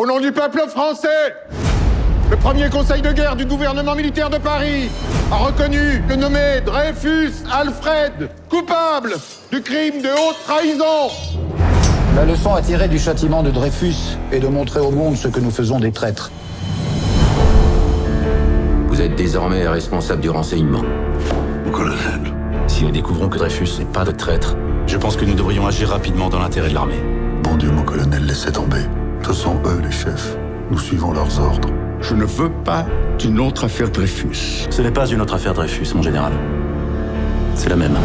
Au nom du peuple français, le premier conseil de guerre du gouvernement militaire de Paris a reconnu le nommé Dreyfus Alfred coupable du crime de haute trahison. La leçon à tirer du châtiment de Dreyfus est de montrer au monde ce que nous faisons des traîtres. Vous êtes désormais responsable du renseignement. Mon colonel, Si nous découvrons que Dreyfus n'est pas de traître, je pense que nous devrions agir rapidement dans l'intérêt de l'armée. bon Dieu, mon colonel, laissez tomber. Ce sont eux les chefs. Nous suivons leurs ordres. Je ne veux pas d'une autre affaire Dreyfus. Ce n'est pas une autre affaire Dreyfus, mon général. C'est la même.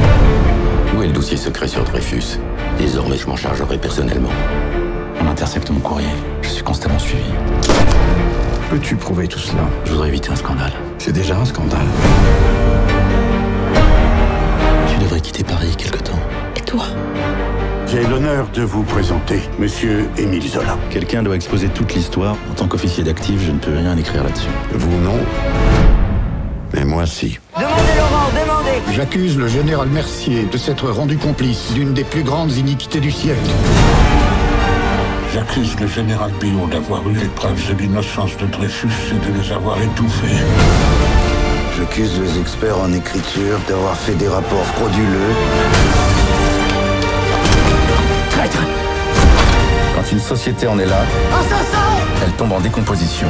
Où est le dossier secret sur Dreyfus? Désormais, je m'en chargerai personnellement. On intercepte mon courrier. Je suis constamment suivi. Peux-tu prouver tout cela? Je voudrais éviter un scandale. C'est déjà un scandale. J'ai l'honneur de vous présenter Monsieur Émile Zola. Quelqu'un doit exposer toute l'histoire. En tant qu'officier d'actif, je ne peux rien écrire là-dessus. Vous non, mais moi si. Demandez Laurent, demandez J'accuse le général Mercier de s'être rendu complice d'une des plus grandes iniquités du siècle. J'accuse le général Billon d'avoir eu les preuves de l'innocence de Dreyfus et de les avoir étouffées. J'accuse les experts en écriture d'avoir fait des rapports frauduleux. Société en est là, elle tombe en décomposition.